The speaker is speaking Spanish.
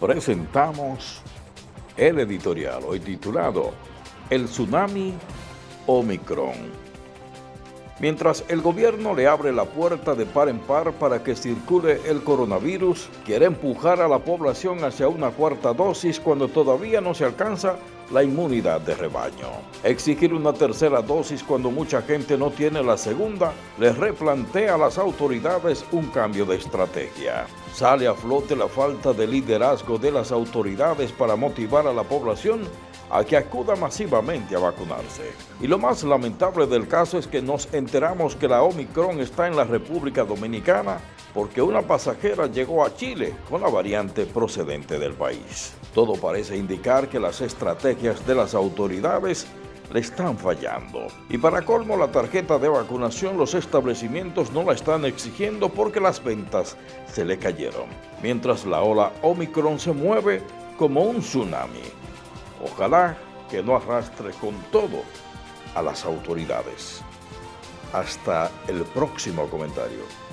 presentamos el editorial hoy titulado El Tsunami Omicron. Mientras el gobierno le abre la puerta de par en par para que circule el coronavirus, quiere empujar a la población hacia una cuarta dosis cuando todavía no se alcanza la inmunidad de rebaño. Exigir una tercera dosis cuando mucha gente no tiene la segunda, le replantea a las autoridades un cambio de estrategia. Sale a flote la falta de liderazgo de las autoridades para motivar a la población a que acuda masivamente a vacunarse. Y lo más lamentable del caso es que nos enteramos que la Omicron está en la República Dominicana porque una pasajera llegó a Chile con la variante procedente del país. Todo parece indicar que las de las autoridades le están fallando. Y para colmo, la tarjeta de vacunación los establecimientos no la están exigiendo porque las ventas se le cayeron. Mientras la ola Omicron se mueve como un tsunami. Ojalá que no arrastre con todo a las autoridades. Hasta el próximo comentario.